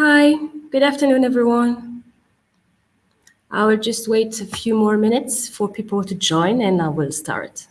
Hi, good afternoon, everyone. I will just wait a few more minutes for people to join and I will start.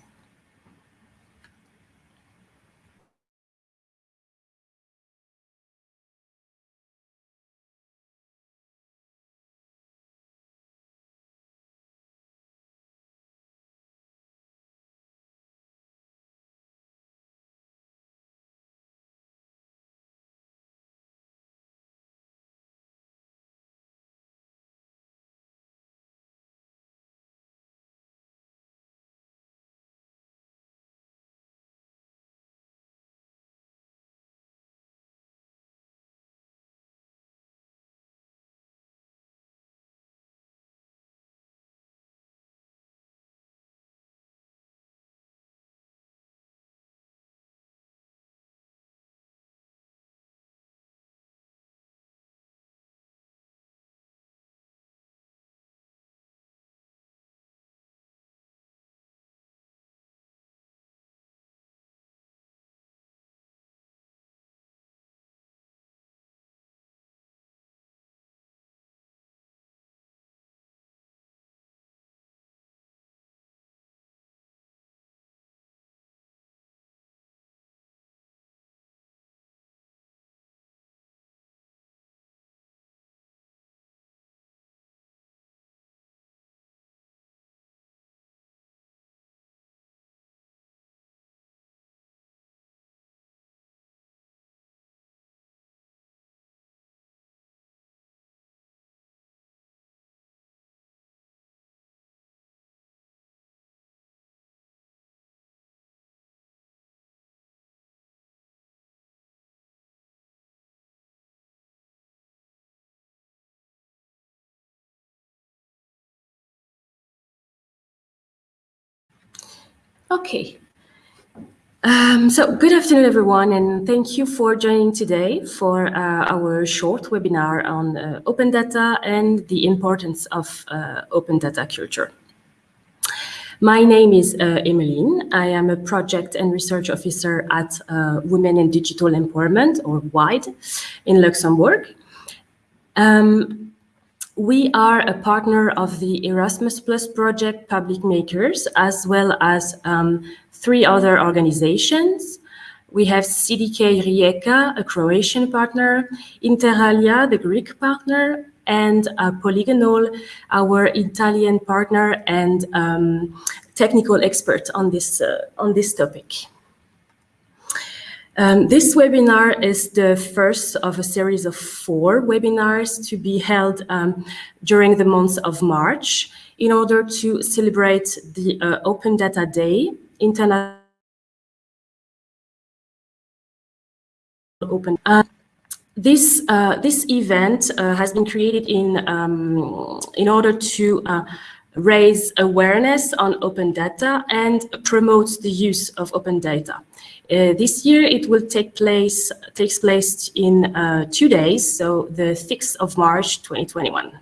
Okay. Um, so good afternoon, everyone, and thank you for joining today for uh, our short webinar on uh, open data and the importance of uh, open data culture. My name is uh, Emmeline. I am a project and research officer at uh, Women in Digital Empowerment, or WIDE, in Luxembourg. Um, we are a partner of the Erasmus Plus project Public Makers, as well as um, three other organizations. We have CTK Rijeka, a Croatian partner, Interalia, the Greek partner, and uh, Polygonal, our Italian partner and um, technical expert on this, uh, on this topic. Um, this webinar is the first of a series of four webinars to be held um, during the month of March in order to celebrate the uh, Open Data Day, International Open. Uh, this uh, this event uh, has been created in um, in order to uh, raise awareness on open data and promote the use of open data. Uh, this year it will take place takes place in uh, two days, so the 6th of March 2021.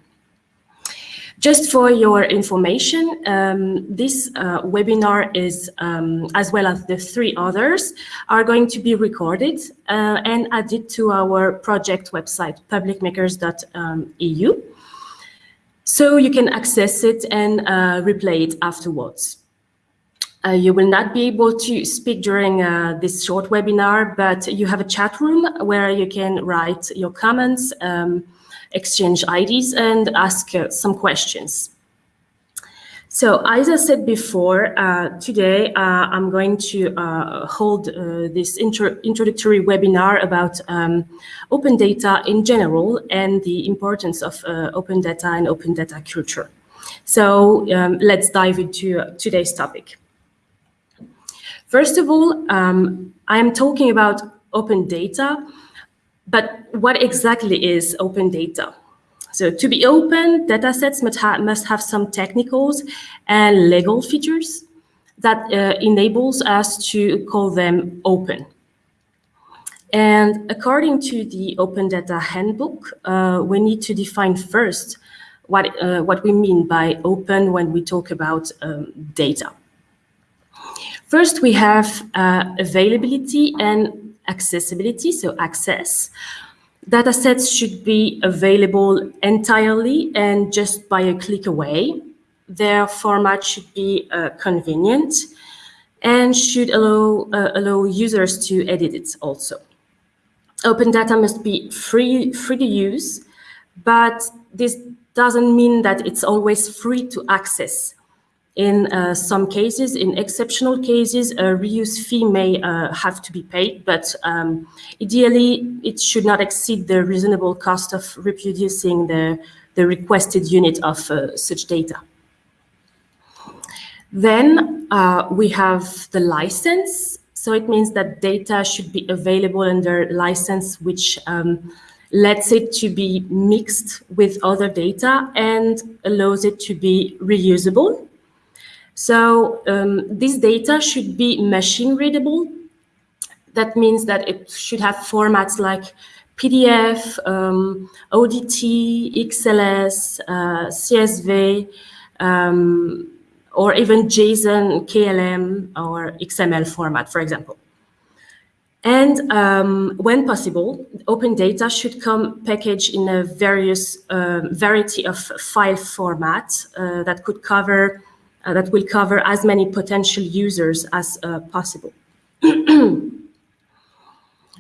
Just for your information, um, this uh, webinar is, um, as well as the three others, are going to be recorded uh, and added to our project website, publicmakers.eu. So you can access it and uh, replay it afterwards. Uh, you will not be able to speak during uh, this short webinar, but you have a chat room where you can write your comments, um, exchange IDs, and ask uh, some questions. So as I said before, uh, today uh, I'm going to uh, hold uh, this intro introductory webinar about um, open data in general and the importance of uh, open data and open data culture. So um, let's dive into uh, today's topic. First of all, um, I am talking about open data, but what exactly is open data? So to be open, datasets must, ha must have some technicals and legal features that uh, enables us to call them open. And according to the Open Data Handbook, uh, we need to define first what, uh, what we mean by open when we talk about um, data. First, we have uh, availability and accessibility, so access. Data sets should be available entirely and just by a click away. Their format should be uh, convenient and should allow, uh, allow users to edit it also. Open data must be free, free to use, but this doesn't mean that it's always free to access. In uh, some cases, in exceptional cases, a reuse fee may uh, have to be paid, but um, ideally it should not exceed the reasonable cost of reproducing the, the requested unit of uh, such data. Then uh, we have the license. So it means that data should be available under license, which um, lets it to be mixed with other data and allows it to be reusable. So um, this data should be machine readable. That means that it should have formats like PDF, um, ODT, XLS, uh, CSV, um, or even JSON, KML, or XML format, for example. And um, when possible, open data should come packaged in a various uh, variety of file formats uh, that could cover uh, that will cover as many potential users as uh, possible. then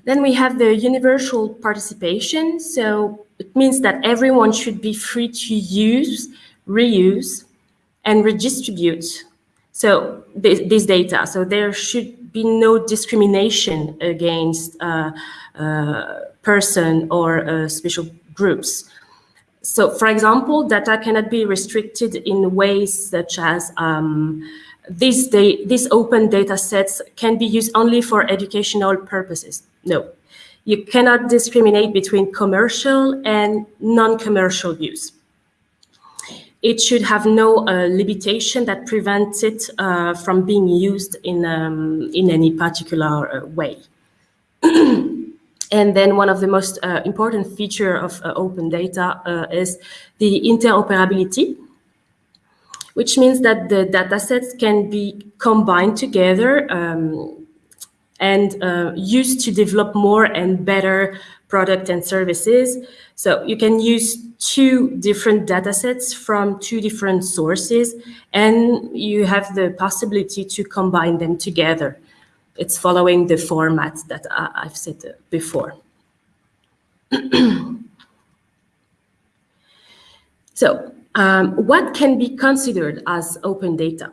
we have the universal participation. So it means that everyone should be free to use, reuse, and redistribute so this, this data. So there should be no discrimination against uh, uh, person or uh, special groups. So for example, data cannot be restricted in ways such as um, these, these open data sets can be used only for educational purposes. No, you cannot discriminate between commercial and non-commercial use. It should have no uh, limitation that prevents it uh, from being used in, um, in any particular uh, way. And then one of the most uh, important feature of uh, open data uh, is the interoperability, which means that the data sets can be combined together um, and uh, used to develop more and better product and services. So you can use two different data sets from two different sources, and you have the possibility to combine them together it's following the format that I, have said before. so um, what can be considered as open data?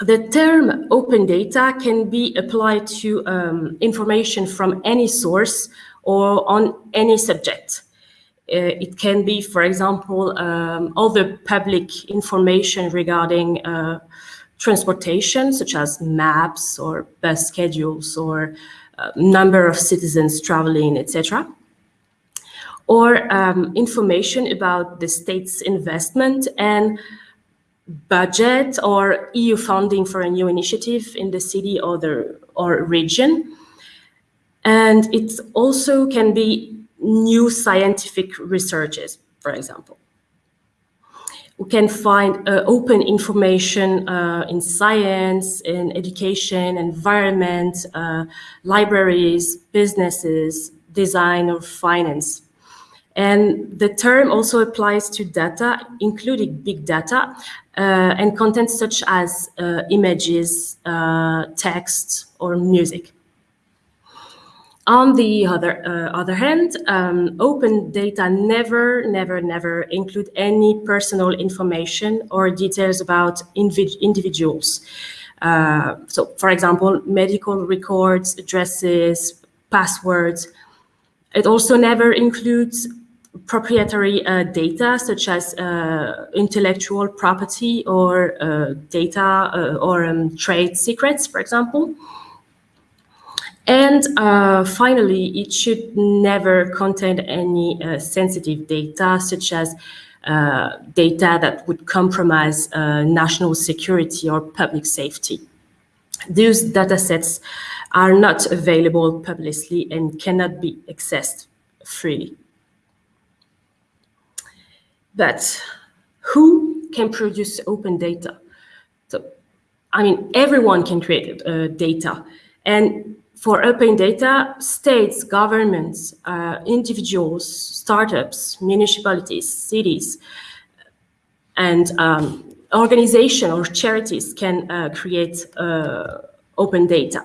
The term open data can be applied to um, information from any source or on any subject. Uh, it can be, for example, um, all the public information regarding uh, transportation, such as maps or bus schedules or uh, number of citizens traveling, etc. Or um, information about the state's investment and budget or EU funding for a new initiative in the city or, the, or region. And it also can be new scientific researches, for example. We can find uh, open information uh, in science, in education, environment, uh, libraries, businesses, design or finance. And the term also applies to data, including big data, uh, and content such as uh, images, uh, text, or music. On the other, uh, other hand, um, open data never, never, never include any personal information or details about individuals. Uh, so, for example, medical records, addresses, passwords. It also never includes proprietary uh, data such as uh, intellectual property or uh, data uh, or um, trade secrets, for example. And uh, finally, it should never contain any uh, sensitive data, such as uh, data that would compromise uh, national security or public safety. Those data sets are not available publicly and cannot be accessed freely. But who can produce open data? So, I mean, everyone can create uh, data. And For open data, states, governments, uh, individuals, startups, municipalities, cities, and um, organizations or charities can uh, create uh, open data.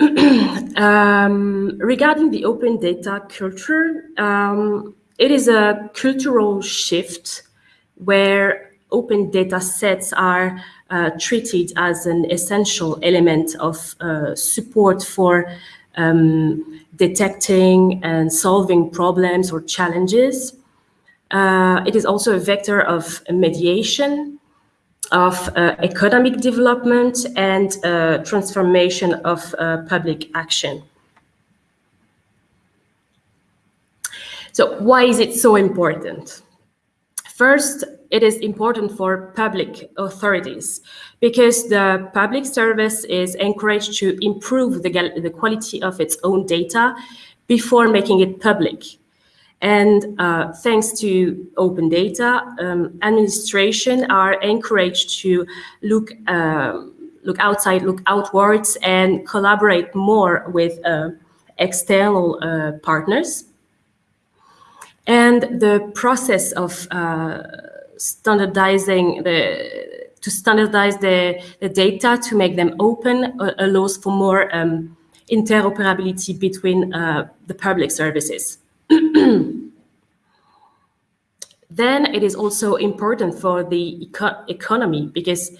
um, regarding the open data culture, um, it is a cultural shift where open data sets are uh, treated as an essential element of uh, support for um, detecting and solving problems or challenges. Uh, it is also a vector of mediation, of uh, economic development and uh, transformation of uh, public action. So why is it so important? First, it is important for public authorities because the public service is encouraged to improve the, the quality of its own data before making it public. And uh, thanks to open data, um, administration are encouraged to look uh, look outside, look outwards, and collaborate more with uh, external uh, partners. And the process of uh, standardizing the to standardize the, the data to make them open uh, allows for more um, interoperability between the public services. then it is also important for the eco economy because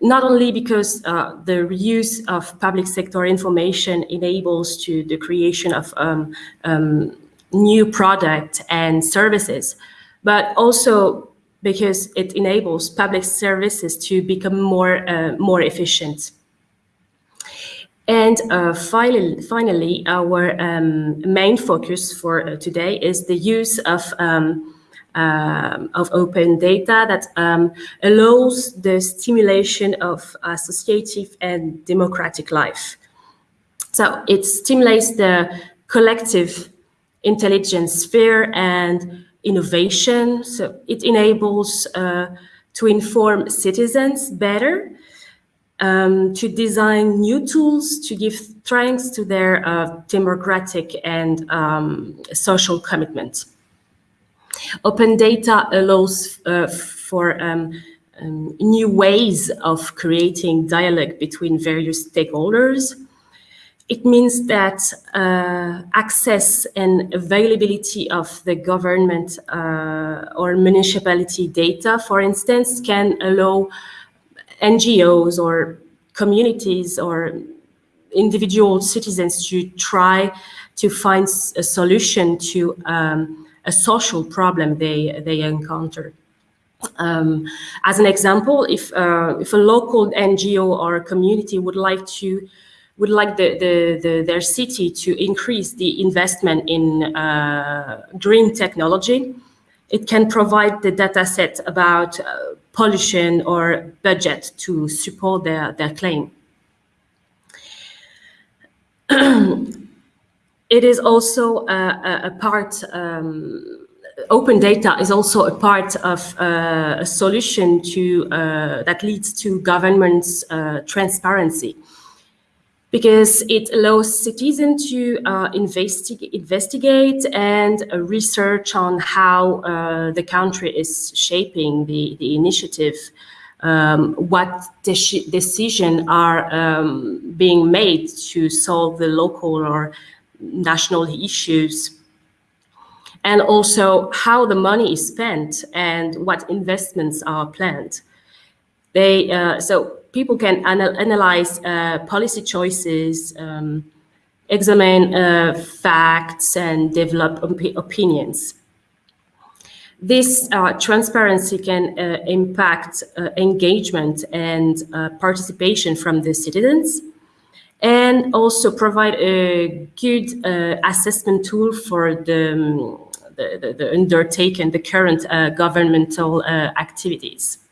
not only because uh, the reuse of public sector information enables to the creation of um, um, new product and services, but also because it enables public services to become more, uh, more efficient. And uh, finally, finally, our um, main focus for uh, today is the use of um, uh, of open data that um, allows the stimulation of associative and democratic life. So it stimulates the collective intelligence sphere and innovation. So it enables uh, to inform citizens better um, to design new tools to give strength to their uh, democratic and um, social commitment. Open data allows uh, for um, um, new ways of creating dialogue between various stakeholders. It means that uh, access and availability of the government uh, or municipality data, for instance, can allow NGOs or communities or individual citizens to try to find a solution to um, a social problem they, they encounter. Um, as an example, if, uh, if a local NGO or community would like to would like the, the, the, their city to increase the investment in uh, green technology, it can provide the data set about uh, pollution or budget to support their, their claim. it is also a, a part, um, open data is also a part of uh, a solution to uh, that leads to government's uh, transparency because it allows citizens to uh, investi investigate and uh, research on how uh, the country is shaping the, the initiative, um, what de decisions are um, being made to solve the local or national issues, and also how the money is spent and what investments are planned. They, uh, so people can anal analyze uh, policy choices, um, examine uh, facts, and develop op opinions. This uh, transparency can uh, impact uh, engagement and participation from the citizens, and also provide a good assessment tool for the, um, the, the, the undertaken, the current governmental activities.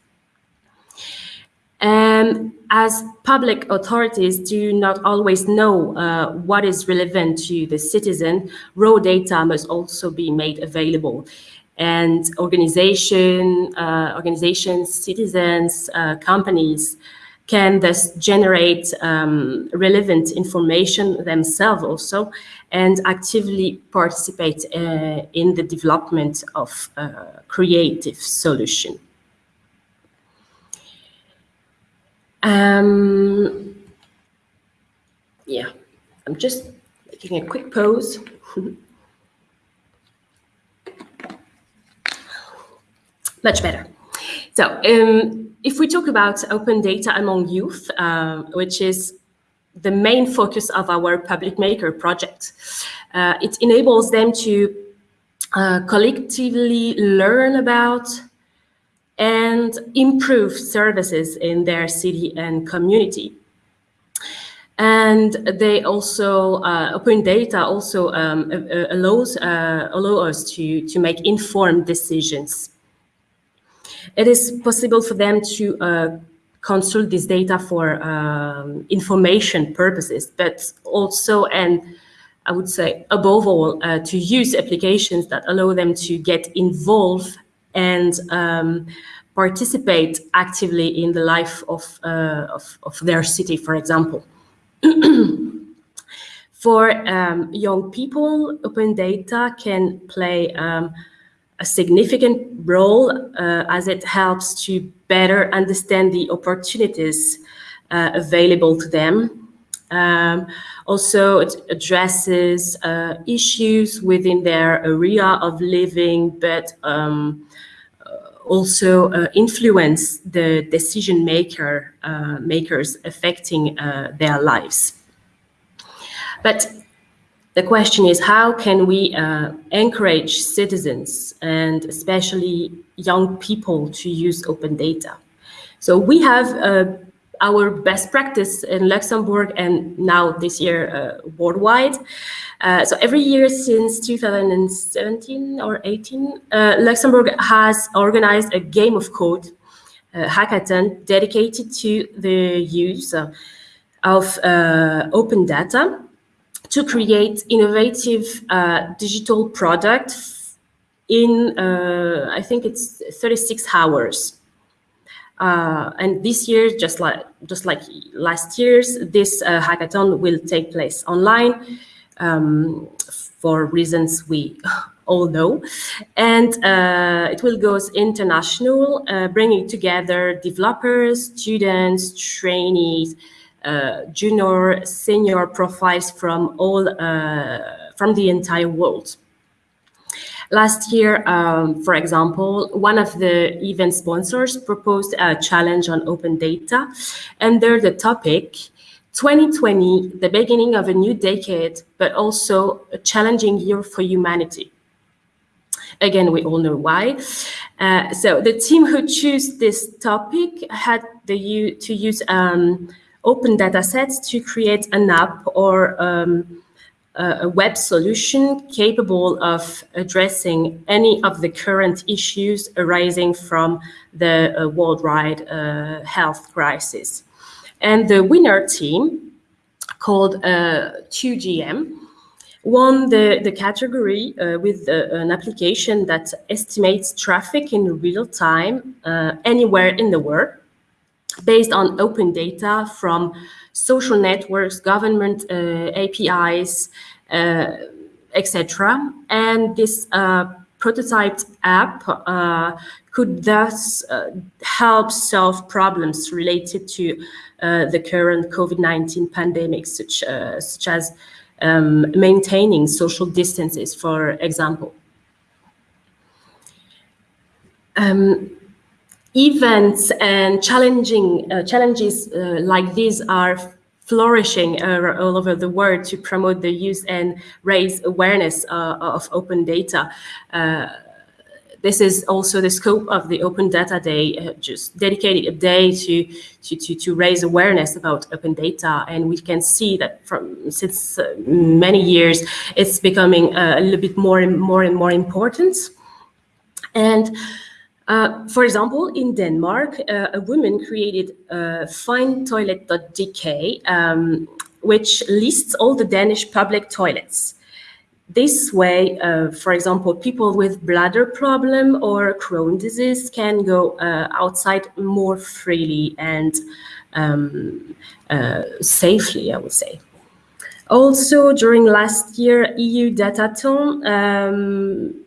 Um, as public authorities do not always know uh, what is relevant to the citizen, raw data must also be made available. and organization, uh, organizations, citizens, uh, companies can thus generate um, relevant information themselves also and actively participate uh, in the development of uh, creative solution. Um, yeah, I'm just making a quick pause. Much better. So um, if we talk about open data among youth, uh, which is the main focus of our public maker project, uh, it enables them to uh, collectively learn about and improve services in their city and community. And they also, uh, open data also um, allows uh, allow us to, to make informed decisions. It is possible for them to uh, consult this data for um, information purposes, but also, and I would say above all, uh, to use applications that allow them to get involved and um, participate actively in the life of, uh, of, of, their city, for example. for um, young people, open data can play um, a significant role uh, as it helps to better understand the opportunities uh, available to them. Um, also, it addresses uh, issues within their area of living, but um, also uh, influence the decision maker uh, makers affecting uh, their lives. But the question is how can we uh, encourage citizens and especially young people to use open data? So we have uh, our best practice in Luxembourg and now this year uh, worldwide. Uh, so every year since 2017 or 18, uh, Luxembourg has organized a game of code uh, hackathon dedicated to the use of uh, open data to create innovative digital products in, I think it's 36 hours. Uh, and this year, just like just like last year's, this uh, hackathon will take place online um, for reasons we all know. And uh, it will go international, uh, bringing together developers, students, trainees, uh, junior, senior profiles from all uh, from the entire world. Last year, um, for example, one of the event sponsors proposed a challenge on open data under the topic 2020, the beginning of a new decade, but also a challenging year for humanity. Again, we all know why. Uh, so the team who chose this topic had the, to use um, open data sets to create an app or um, a web solution capable of addressing any of the current issues arising from the uh, worldwide uh, health crisis. And the winner team, called uh, 2GM, won the, the category uh, with uh, an application that estimates traffic in real time uh, anywhere in the world based on open data from social networks, government uh, APIs, uh, etc. And this uh, prototyped app could thus help solve problems related to the current COVID-19 pandemic, such, such as um, maintaining social distances, for example. Um, events and challenging uh, challenges uh, like these are flourishing uh, all over the world to promote the use and raise awareness uh, of open data. Uh, this is also the scope of the Open Data Day, uh, just dedicated a day to, to, to, to, raise awareness about open data. And we can see that from since many years, it's becoming a little bit more and more and more important. And uh, for example, in Denmark, uh, a woman created uh, findtoilet.dk, um, which lists all the Danish public toilets. this way, uh, for example, people with bladder problem or Crohn disease can go uh, outside more freely and um, safely, I would say. Also, during last year EU Datathon, um,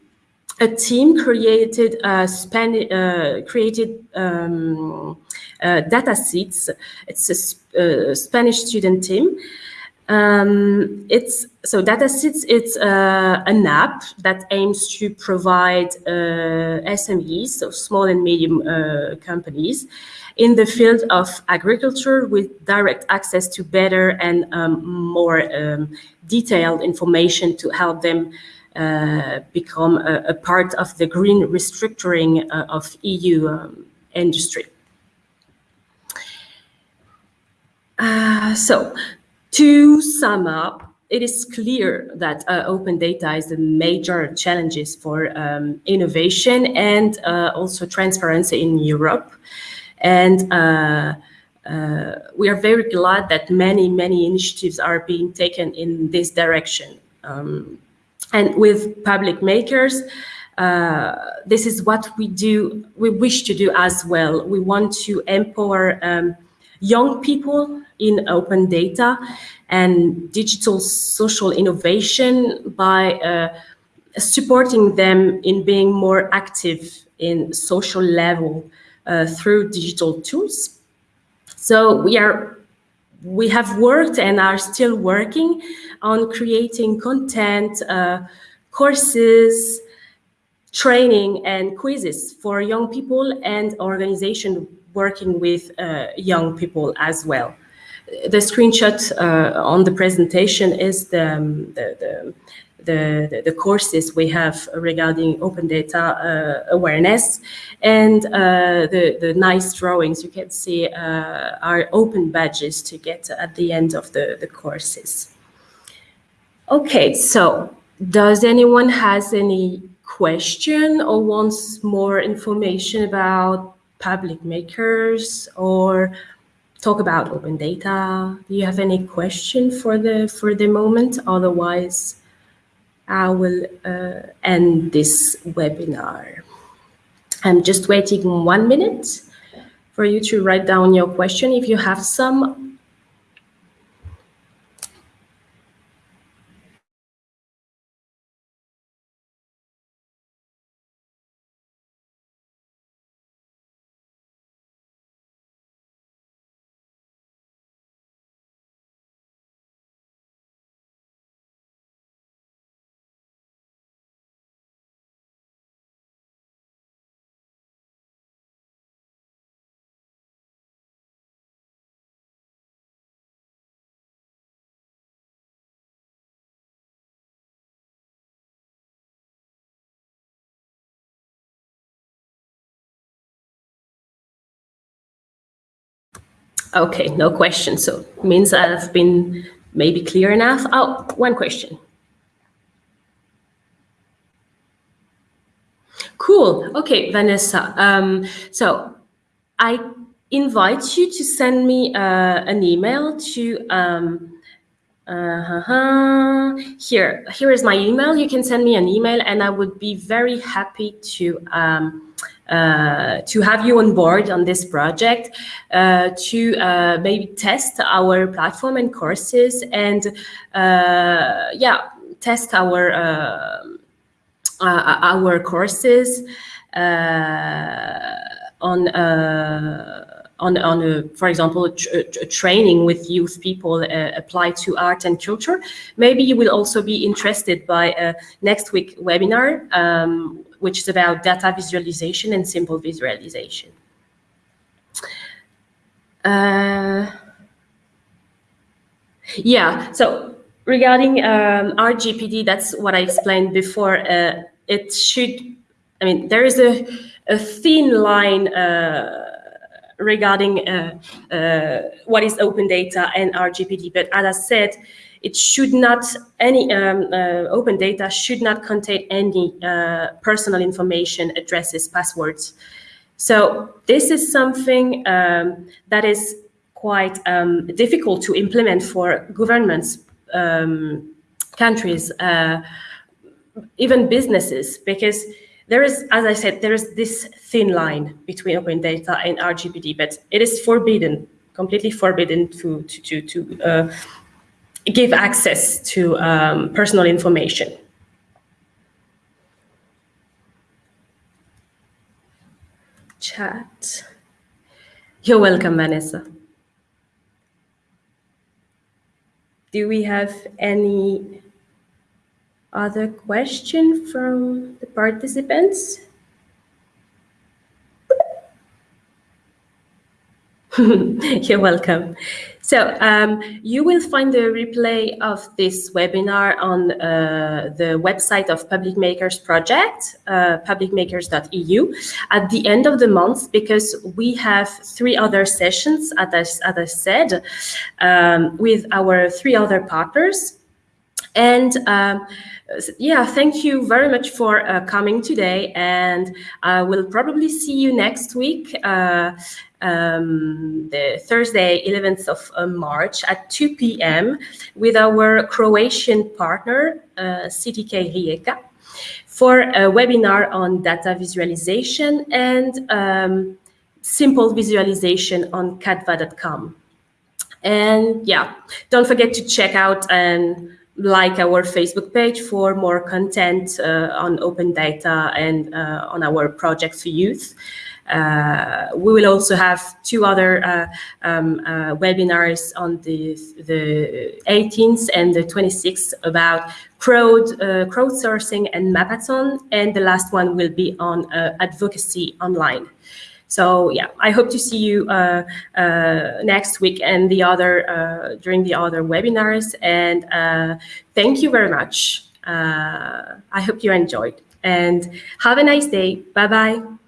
a team created uh, uh, created um, uh, data sets. It's a uh, Spanish student team. Um, it's so DataSeeds. It's uh, an app that aims to provide uh, SMEs, so small and medium companies, in the field of agriculture with direct access to better and um, more um, detailed information to help them become a, a, part of the green restructuring uh, of EU um, industry. Uh, so to sum up, it is clear that uh, open data is the major challenges for um, innovation and uh, also transparency in Europe. And uh, we are very glad that many, many initiatives are being taken in this direction. Um, and with public makers, uh, this is what we do, we wish to do as well. We want to empower um, young people in open data and digital social innovation by uh, supporting them in being more active in social level uh, through digital tools. So we are we have worked and are still working on creating content, uh, courses, training and quizzes for young people and organization working with uh, young people as well. The screenshot uh, on the presentation is the, um, the, the the, the, courses we have regarding open data uh, awareness and uh, the, the nice drawings you can see uh, are open badges to get at the end of the, the courses. Okay, so does anyone has any question or wants more information about public makers or talk about open data? Do you have any question for the for the moment? Otherwise, I will uh, end this webinar. I'm just waiting one minute for you to write down your question if you have some. Okay, no question. So means I've been maybe clear enough. Oh, one question. Cool. Okay, Vanessa. Um, so I invite you to send me uh, an email to um, uh -huh. here. Here is my email. You can send me an email, and I would be very happy to um, uh, to have you on board on this project uh, to uh, maybe test our platform and courses and uh, yeah test our uh, uh, our courses on on, on a, for example, a, a, training with youth people uh, applied to art and culture. Maybe you will also be interested by next week webinar um, which is about data visualization and simple visualization. Uh, yeah, so regarding um, RGPD, that's what I explained before. Uh, it should, I mean, there is a, a thin line uh, regarding uh, uh, what is open data and RGPD, but as I said, it should not, any um, uh, open data should not contain any uh, personal information, addresses, passwords. So this is something um, that is quite um, difficult to implement for governments, um, countries, uh, even businesses, because there is, as I said, there is this thin line between open data and RGPD, but it is forbidden, completely forbidden to, to, to, to uh, give access to um, personal information. Chat. You're welcome, Vanessa. Do we have any other question from the participants? You're welcome. So um, you will find the replay of this webinar on uh, the website of Public Makers Project, uh, publicmakers.eu, at the end of the month, because we have three other sessions, as I, as I said, um, with our three other partners. And um, yeah, thank you very much for uh, coming today. And I will probably see you next week, uh, um, the Thursday, 11th of uh, March at 2 p.m. with our Croatian partner, uh, CTK Rijeka, for a webinar on data visualization and um, simple visualization on Canva.com. And yeah, don't forget to check out and like our Facebook page for more content uh, on open data and uh, on our projects for youth. Uh, we will also have two other uh, um, uh, webinars on the, the 18th and the 26th about crowd, uh, crowdsourcing and Mapathon, and the last one will be on advocacy online. So yeah, I hope to see you uh, uh, next week and the other uh, during the other webinars. And uh, thank you very much. Uh, I hope you enjoyed and have a nice day. Bye bye.